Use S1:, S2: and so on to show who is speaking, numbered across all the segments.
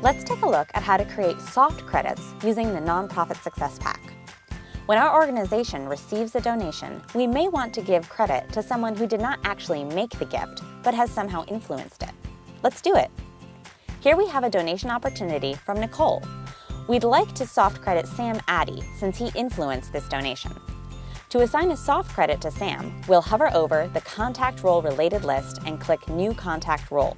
S1: Let's take a look at how to create soft credits using the Nonprofit Success Pack. When our organization receives a donation, we may want to give credit to someone who did not actually make the gift, but has somehow influenced it. Let's do it. Here we have a donation opportunity from Nicole. We'd like to soft credit Sam Addy since he influenced this donation. To assign a soft credit to Sam, we'll hover over the Contact Role Related list and click New Contact Role.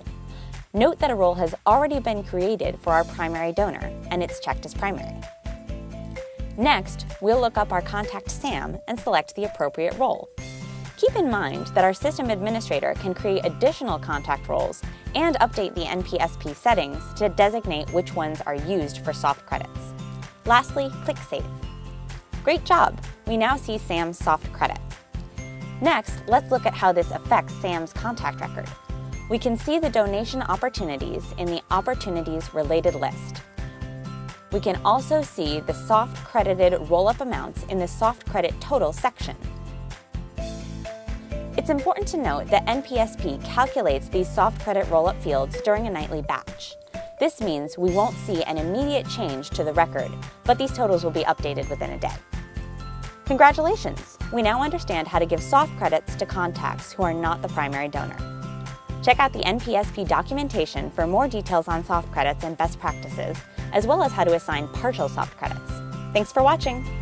S1: Note that a role has already been created for our primary donor, and it's checked as primary. Next, we'll look up our Contact Sam and select the appropriate role. Keep in mind that our system administrator can create additional contact roles and update the NPSP settings to designate which ones are used for soft credits. Lastly, click Save. Great job! We now see Sam's soft credit. Next, let's look at how this affects Sam's contact record. We can see the donation opportunities in the Opportunities Related list. We can also see the soft credited roll-up amounts in the soft credit total section. It's important to note that NPSP calculates these soft credit roll-up fields during a nightly batch. This means we won't see an immediate change to the record, but these totals will be updated within a day. Congratulations! We now understand how to give soft credits to contacts who are not the primary donor. Check out the NPSP documentation for more details on soft credits and best practices, as well as how to assign partial soft credits. Thanks for watching!